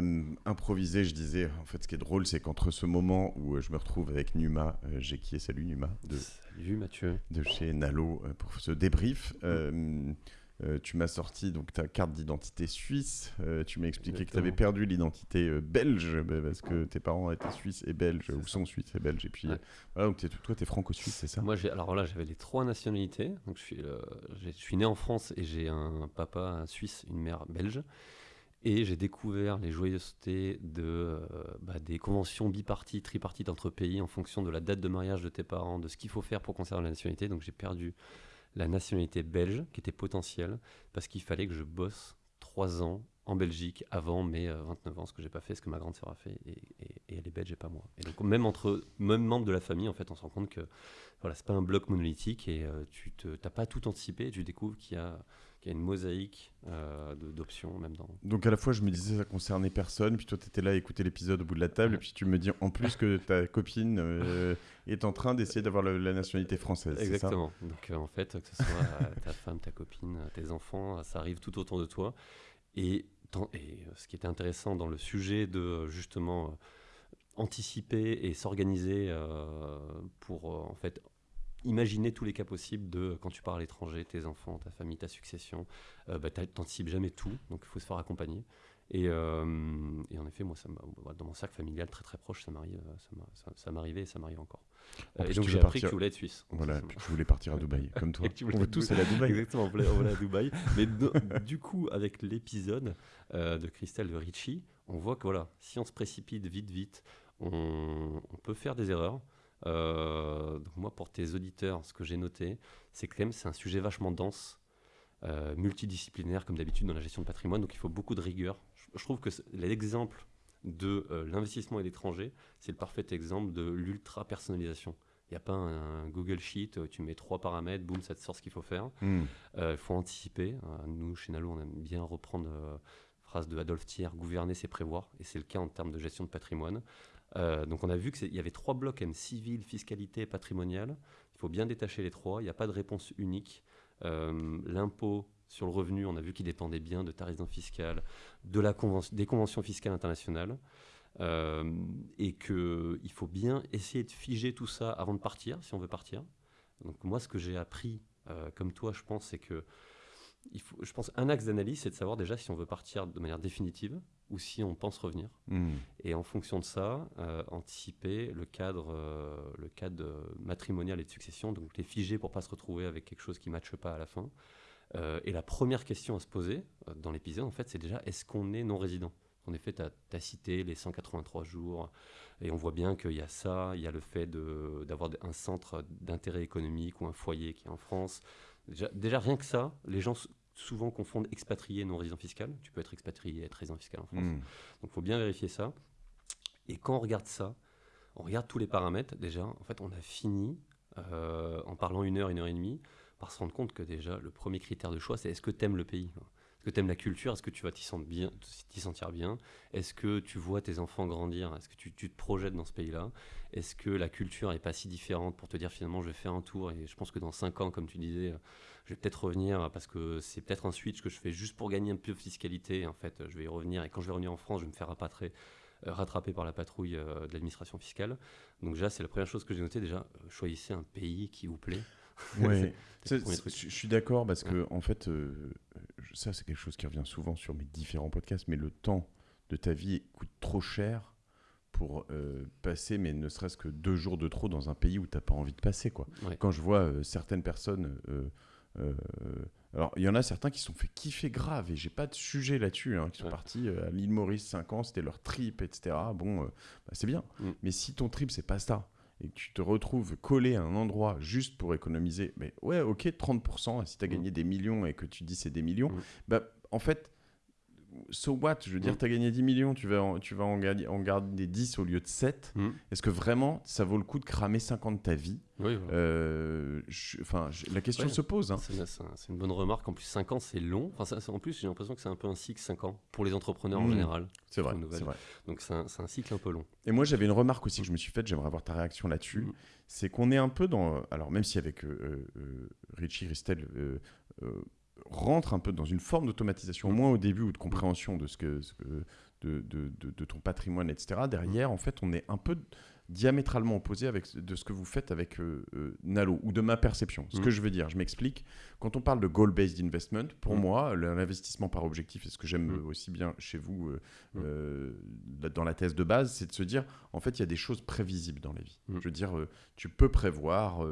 euh, improvisé, je disais, en fait, ce qui est drôle, c'est qu'entre ce moment où euh, je me retrouve avec Numa, euh, j'ai qui est salut Numa, de, Salut Mathieu. de chez Nalo, euh, pour ce débrief. euh, tu m'as sorti donc ta carte d'identité suisse. euh, tu m'as expliqué que tu avais perdu l'identité euh, belge bah, parce que tes parents étaient suisses et belges ou ça. sont suisses et belges. Et puis Ouais. voilà, donc t'es- toi, tu es franco-suisse, c'est ça? Moi, alors là, j'avais les trois nationalités. Donc, je suis, j'ai- je suis né en France et j'ai un papa suisse, une mère belge. Et j'ai découvert les joyeusetés de, euh, bah, des conventions bipartites, tripartites entre pays en fonction de la date de mariage de tes parents, de ce qu'il faut faire pour conserver la nationalité. Donc j'ai perdu la nationalité belge, qui était potentielle, parce qu'il fallait que je bosse trois ans en Belgique avant mes euh, 29 ans, ce que j'ai pas fait, ce que ma grande sœur a fait, et, elle est belge et pas moi. Et donc même entre même membres de la famille, en fait, on se rend compte que voilà, c'est pas un bloc monolithique et euh, tu t'as pas tout anticipé, tu découvres qu'il y a, qu'il y a une mosaïque euh, d'options, même dans. Donc à la fois, je me disais ça concernait personne, puis toi, tu étais là à écouter l'épisode au bout de la table, Ouais. et puis tu me dis en plus que ta copine euh, est en train d'essayer d'avoir la nationalité française. ça? Exactement. Donc euh, en fait, que ce soit ta femme, ta copine, tes enfants, ça arrive tout autour de toi. Et, et ce qui était intéressant dans le sujet de justement anticiper et s'organiser pour en fait imaginer tous les cas possibles de quand tu pars à l'étranger, tes enfants, ta famille, ta succession, euh, bah, t'as- t'anticipes jamais tout, donc il faut se faire accompagner. Et, euh, et en effet, moi, ça dans mon cercle familial très très proche, ça m'arrive, euh, ça m'a- ça- ça m'arrivait et ça m'arrive encore. En et donc tu j'ai appris que tu voulais être suisse. Voilà, puis tu voulais partir à Dubaï, comme toi. Tu On voulais veut tous aller à Dubaï. Exactement, on voulait, on voulait à Dubaï. Mais do- du coup, avec l'épisode euh, de Christelle de Ricci, on voit que voilà, si on se précipite vite, vite, on, on peut faire des erreurs. Euh, donc moi, pour tes auditeurs, ce que j'ai noté, c'est que quand même c'est un sujet vachement dense, euh, multidisciplinaire comme d'habitude dans la gestion de patrimoine. Donc il faut beaucoup de rigueur. Je, je trouve que l'exemple de euh, l'investissement à l'étranger, c'est le parfait exemple de l'ultra personnalisation. Il n'y a pas un, Google Sheet, tu mets trois paramètres, boum, ça te sort ce qu'il faut faire. Hmm. Il faut anticiper. Nous, chez Nalo, on aime bien reprendre phrase de Adolphe Thiers, gouverner, c'est prévoir. Et c'est le cas en termes de gestion de patrimoine. Euh, donc on a vu qu'il y avait trois blocs, M, civil, fiscalité et patrimonial. Il faut bien détacher les trois. Il n'y a pas de réponse unique. Euh, L'impôt sur le revenu, on a vu qu'il dépendait bien de ta résidence fiscale, de la convention, des conventions fiscales internationales. Euh, et qu'il faut bien essayer de figer tout ça avant de partir, si on veut partir. Donc moi, ce que j'ai appris, comme toi, je pense, c'est que il faut, je pense un axe d'analyse, c'est de savoir déjà si on veut partir de manière définitive ou si on pense revenir. Hmm. Et en fonction de ça, euh, anticiper le cadre, euh, le cadre euh, matrimonial et de succession, donc les figer pour pas se retrouver avec quelque chose qui ne matche pas à la fin. Euh, et la première question à se poser dans l'épisode, en fait, c'est déjà est-ce qu'on est non résident En effet, tu as, cité les 183 jours, et on voit bien qu'il y a ça, il y a le fait d'avoir un centre d'intérêt économique ou un foyer qui est en France. Déjà, déjà, rien que ça, les gens souvent confondent expatrié et non résident fiscal. Tu peux être expatrié et être résident fiscal en France. Hmm. Donc il faut bien vérifier ça. Et quand on regarde ça, on regarde tous les paramètres, déjà, en fait, on a fini, euh, en parlant une heure, une heure et demie, par se rendre compte que déjà, le premier critère de choix, c'est est-ce que tu aimes le pays que tu aimes la culture Est-ce que tu vas t'y sentir bien, sentir bien? Est-ce que tu vois tes enfants grandir? Est-ce que tu, te projettes dans ce pays-là? Est-ce que la culture n'est pas si différente pour te dire finalement je vais faire un tour et je pense que dans 5 ans, comme tu disais, je vais peut-être revenir parce que c'est peut-être un switch que je fais juste pour gagner un peu de fiscalité. En fait, je vais y revenir et quand je vais revenir en France, je vais me faire rapatrer, euh, par la patrouille euh, de l'administration fiscale. Donc déjà, c'est la première chose que j'ai notée. Déjà, euh, choisissez un pays qui vous plaît. Ouais. Je suis d'accord parce que en fait, euh, ça c'est quelque chose qui revient souvent sur mes différents podcasts, mais le temps de ta vie coûte trop cher pour euh, passer, mais ne serait-ce que deux jours de trop dans un pays où t'as pas envie de passer, quoi. Ouais. Quand je vois euh, certaines personnes, euh, alors il y en a certains qui se sont fait kiffer grave et j'ai pas de sujet là-dessus, hein, qui sont Ouais. partis euh, à l'île Maurice 5 ans, c'était leur trip, etc. Bon, euh, bah, c'est bien, Mm. mais si ton trip c'est pas ça et que tu te retrouves collé à un endroit juste pour économiser, mais ouais, ok, 30%, si tu as Mm. gagné des millions et que tu dis c'est des millions, Mm. bah en fait, so what? Je veux dire, Mm. tu as gagné 10 millions, tu vas, en, tu vas en, gagner, en garder 10 au lieu de 7. Mm. Est-ce que vraiment ça vaut le coup de cramer 50 de ta vie? Oui. Euh, je- Enfin, je- la question Ouais. se pose. hein. C'est c'est un- c'est une bonne remarque. En plus, 5 ans, c'est long. Enfin, ça- en plus, j'ai l'impression que c'est un peu un cycle 5 ans pour les entrepreneurs en Mm. général. C'est vrai, vrai. Donc, c'est un, cycle un peu long. Et moi, j'avais une remarque aussi que je me suis faite, j'aimerais avoir ta réaction là-dessus. C'est qu'on est un peu dans. Alors, même si avec euh, euh, Richie Ristel rentre un peu dans une forme d'automatisation, au moins au début, ou de compréhension de ce que, ce que- de, de, de, ton patrimoine, etc. Derrière, en fait, on est un peu diamétralement opposé avec, de ce que vous faites avec euh, euh, Nalo, ou de ma perception. Ce Mm. que je veux dire, je m'explique. Quand on parle de goal-based investment, pour Mm. moi, l'investissement par objectif, et ce que j'aime Mm. aussi bien chez vous euh, dans la thèse de base, c'est de se dire, en fait, il y a des choses prévisibles dans la vie. Je veux dire, tu peux prévoir...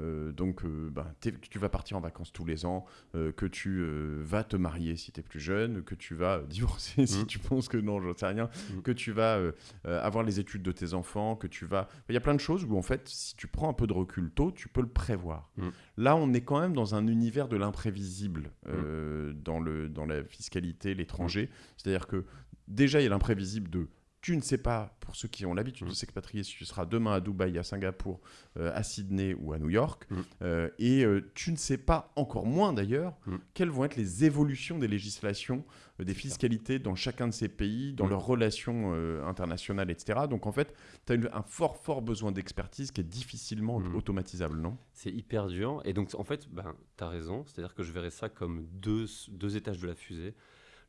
euh, donc, euh, ben, tu vas partir en vacances tous les ans, euh, que tu euh, vas te marier si tu es plus jeune, que tu vas divorcer si Mm. tu penses que non, j'en sais rien, Mm. que tu vas avoir les études de tes enfants, que tu vas... Il y a plein de choses où, en fait, si tu prends un peu de recul tôt, tu peux le prévoir. Mm. Là, on est quand même dans un univers de l'imprévisible dans, le, dans la fiscalité, l'étranger. C'est-à-dire que déjà, il y a l'imprévisible de... Tu ne sais pas, pour ceux qui ont l'habitude Mm. de s'expatrier, si tu seras demain à Dubaï, à Singapour, euh, à Sydney ou à New York. Mm. Euh, et euh, tu ne sais pas, encore moins d'ailleurs, Mm. quelles vont être les évolutions des législations, des fiscalités dans chacun de ces pays, dans Mm. leurs relations internationales, etc. Donc en fait, tu as un fort, fort besoin d'expertise qui est difficilement Mm. automatisable, non? C'est hyper dur. Et donc, en fait, ben, tu as raison. C'est-à-dire que je verrais ça comme deux, deux étages de la fusée.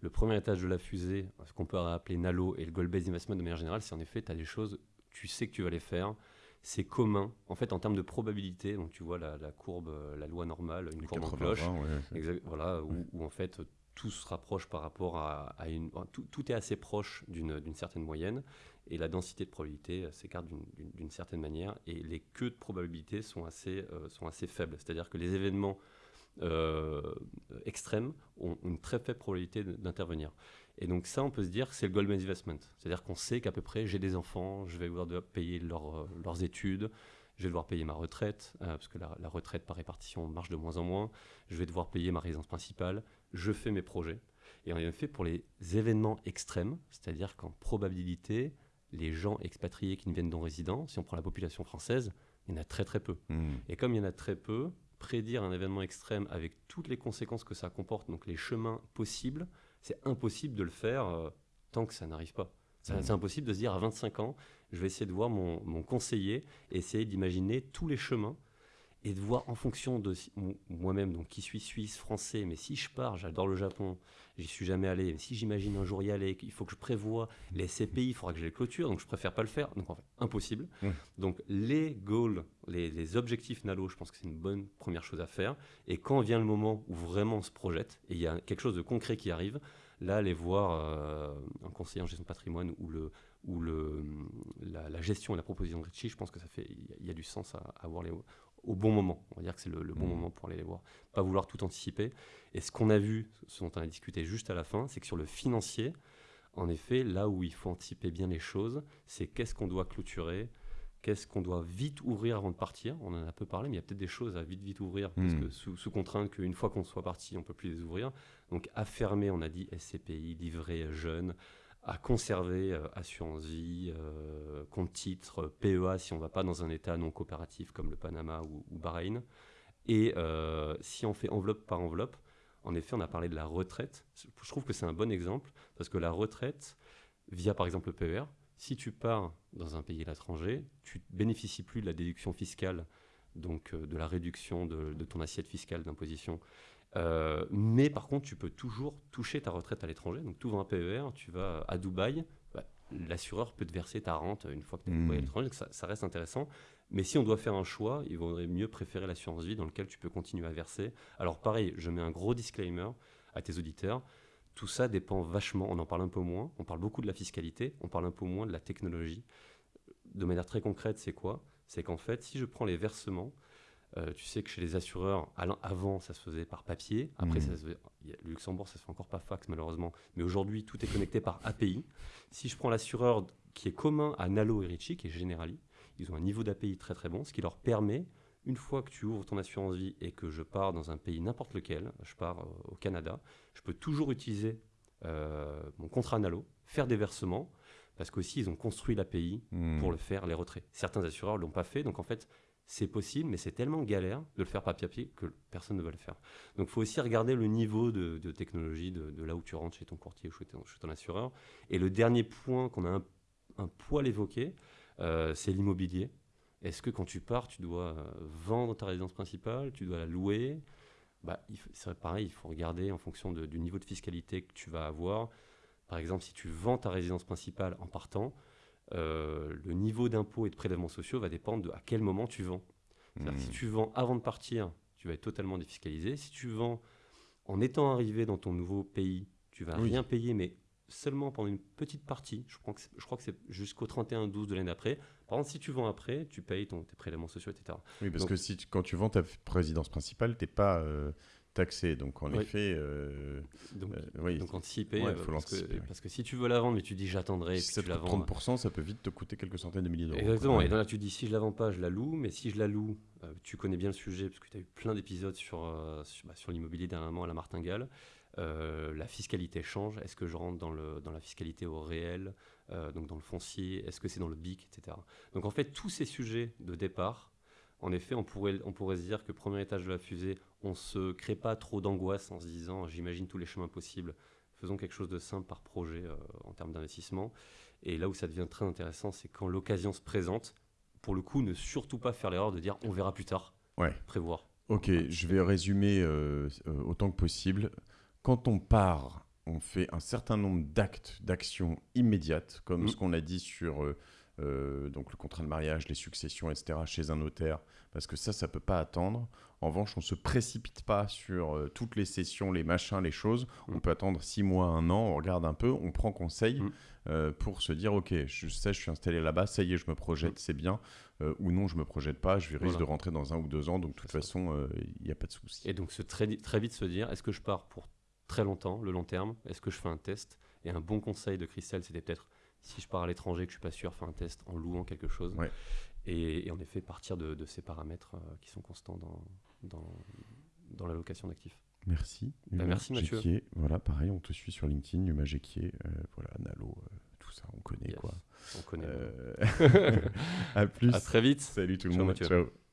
Le premier étage de la fusée, ce qu'on peut appeler Nalo et le Goal-Based Investment de manière générale, c'est en effet, tu as des choses, tu sais que tu vas les faire. C'est commun. En fait, en termes de probabilité, donc tu vois la, la courbe, euh, la loi normale, une courbe en 80, cloche. ouais, c'est- Exact- voilà, où, Ouais. où en fait tout se rapproche par rapport à, à une. Tout, tout est assez proche d'une certaine moyenne et la densité de probabilité euh, s'écarte d'une- certaine manière et les queues de probabilité sont assez, euh, sont assez faibles. C'est-à-dire que les événements extrêmes ont une très faible probabilité d'intervenir. Et donc ça, on peut se dire que c'est le Goldman Investment. C'est-à-dire qu'on sait qu'à peu près, j'ai des enfants, je vais devoir de- payer leur, euh, leurs études, je vais devoir payer ma retraite, euh, parce que la, la retraite par répartition marche de moins en moins, je vais devoir payer ma résidence principale, je fais mes projets. Et en effet, pour les événements extrêmes, c'est-à-dire qu'en probabilité, les gens expatriés qui ne viennent non résidents, si on prend la population française, il y en a très très peu. Mm. Et comme il y en a très peu, prédire un événement extrême avec toutes les conséquences que ça comporte, donc les chemins possibles, c'est impossible de le faire euh, tant que ça n'arrive pas. Mhm. C'est impossible de se dire à 25 ans, je vais essayer de voir mon, mon conseiller, essayer d'imaginer tous les chemins et de voir en fonction de moi-même, donc qui suis suisse, français, mais si je pars, j'adore le Japon, j'y suis jamais allé, mais si j'imagine un jour y aller, il faut que je prévoie les SCPI, il faudra que je les clôture, donc je préfère pas le faire, donc en fait, impossible. Ouais. Donc les goals, les, les objectifs Nalo, je pense que c'est une bonne première chose à faire. Et quand vient le moment où vraiment on se projette, et il y a quelque chose de concret qui arrive, là, aller voir euh, un conseiller en gestion de patrimoine ou, le, ou le, la, la gestion et la proposition de Richie, je pense que ça fait, il y a- il y, a du sens à, à voir les, au bon moment. On va dire que c'est le, le bon Mhm. moment pour aller les voir. Pas vouloir tout anticiper. Et ce qu'on a vu, ce dont on a discuté juste à la fin, c'est que sur le financier, en effet, là où il faut anticiper bien les choses, c'est qu'est-ce qu'on doit clôturer, qu'est-ce qu'on doit vite ouvrir avant de partir. On en a peu parlé, mais il y a peut-être des choses à vite, vite ouvrir, parce Hmm. que sous, sous contrainte qu'une fois qu'on soit parti, on ne peut plus les ouvrir. Donc à fermer, on a dit SCPI, livret jeune, à conserver euh, assurance vie, euh, compte titre, PEA si on ne va pas dans un état non coopératif comme le Panama ou, Bahreïn. Et euh, si on fait enveloppe par enveloppe, en effet, on a parlé de la retraite. Je trouve que c'est un bon exemple parce que la retraite, via par exemple le PER, si tu pars dans un pays à l'étranger, tu bénéficies plus de la déduction fiscale, donc euh, de la réduction de ton assiette fiscale d'imposition. Euh, mais par contre, tu peux toujours toucher ta retraite à l'étranger. Donc, tu ouvres un PER, tu vas à Dubaï, bah, l'assureur peut te verser ta rente une fois que tu es à Mmh. À l'étranger. Donc, ça, ça reste intéressant. Mais si on doit faire un choix, il vaudrait mieux préférer l'assurance vie dans lequel tu peux continuer à verser. Alors, pareil, je mets un gros disclaimer à tes auditeurs. Tout ça dépend vachement, on en parle un peu moins, on parle beaucoup de la fiscalité, on parle un peu moins de la technologie. De manière très concrète, c'est quoi? C'est qu'en fait, si je prends les versements, euh, tu sais que chez les assureurs, avant, ça se faisait par papier. Après, Mhm. ça se faisait- le Luxembourg, ça se fait encore pas fax, malheureusement. Mais aujourd'hui, tout est connecté par API. Si je prends l'assureur qui est commun à Nalo et Ritchie, qui est Generali, ils ont un niveau d'API très très bon, ce qui leur permet, une fois que tu ouvres ton assurance vie et que je pars dans un pays n'importe lequel, je pars euh, au Canada, je peux toujours utiliser euh, mon contrat Nalo, faire des versements, parce qu'aussi ils ont construit l'API Mm. pour le faire, les retraits. Certains assureurs ne l'ont pas fait, donc en fait, c'est possible, mais c'est tellement galère de le faire papier que personne ne va le faire. Donc il faut aussi regarder le niveau de, technologie de, là où tu rentres chez ton courtier ou chez ton, ton assureur. Et le dernier point qu'on a un, poil évoqué, euh, c'est l'immobilier. Est-ce que quand tu pars, tu dois euh, vendre ta résidence principale, tu dois la louer? Bah, C'est pareil, il faut regarder en fonction du niveau de fiscalité que tu vas avoir. Par exemple, si tu vends ta résidence principale en partant, le niveau d'impôt et de prélèvements sociaux va dépendre de à quel moment tu vends. Si Hmm. tu vends avant de partir, tu vas être totalement défiscalisé. Si tu vends en étant arrivé dans ton nouveau pays, tu vas Oui. rien payer, mais seulement pendant une petite partie. Je crois que c'est, je crois que c'est jusqu'au 31-12 de l'année d'après. Par contre, si tu vends après, tu payes ton, tes prélèvements sociaux, etc. Oui, parce Donc- que si tu- quand tu vends ta résidence principale, t'es pas euh, taxé. Donc en Oui. effet, euh, Donc, euh, oui, donc anticiper. Ouais, euh, faut parce, que, parce que si tu veux la vendre, mais tu dis j'attendrai, si puis tu la vends. 30%, ça peut vite te coûter quelques centaines de milliers d'euros. Exactement. Et là, tu dis si je la vends pas, je la loue. Mais si je la loue, euh, tu connais bien le sujet parce que tu as eu plein d'épisodes sur, euh, sur, bah, sur l'immobilier dernièrement à la martingale. La fiscalité change. Est-ce que je rentre dans, le, dans la fiscalité au réel, donc dans le foncier? Est-ce que c'est dans le BIC, etc. Donc en fait, tous ces sujets de départ, en effet, on pourrait, on pourrait se dire que premier étage de la fusée, on se crée pas trop d'angoisse en se disant j'imagine tous les chemins possibles. Faisons quelque chose de simple par projet euh, en termes d'investissement. Et là où ça devient très intéressant, c'est quand l'occasion se présente, pour le coup, ne surtout pas faire l'erreur de dire on verra plus tard, Ouais. prévoir. Ok, je vais résumer euh, euh, autant que possible. Quand on part, on fait un certain nombre d'actes, d'actions immédiates, comme Mm. ce qu'on a dit sur euh, euh, donc le contrat de mariage, les successions, etc., chez un notaire, parce que ça, ça peut pas attendre. En revanche, on se précipite pas sur euh, toutes les sessions, les machins, les choses. On Mm. peut attendre six mois, un an, on regarde un peu, on prend conseil Mm. euh, pour se dire, ok, je sais, je suis installé là-bas, ça y est, je me projette, Mm. c'est bien. Ou non, je me projette pas, je risque Voilà. de rentrer dans un ou deux ans, donc de toute ça. façon, il n'y a pas de souci. Et donc se très, très vite se dire est-ce que je pars pour très longtemps, le long terme? Est-ce que je fais un test? Et un bon conseil de Christelle, c'était peut-être si je pars à l'étranger, que je suis pas sûr, faire un test en louant quelque chose. Ouais. Et, et en effet, partir de, de ces paramètres euh, qui sont constants dans, dans, dans la location d'actifs. Merci. Bah, merci, Mathieu. Voilà, pareil, on te suit sur LinkedIn, Numa Jequier, euh, voilà, Nalo, euh, tout ça, on connaît Yes. quoi. On connaît. Euh, à plus. à très vite. Salut tout le Ciao, monde. Mathieu. Ciao.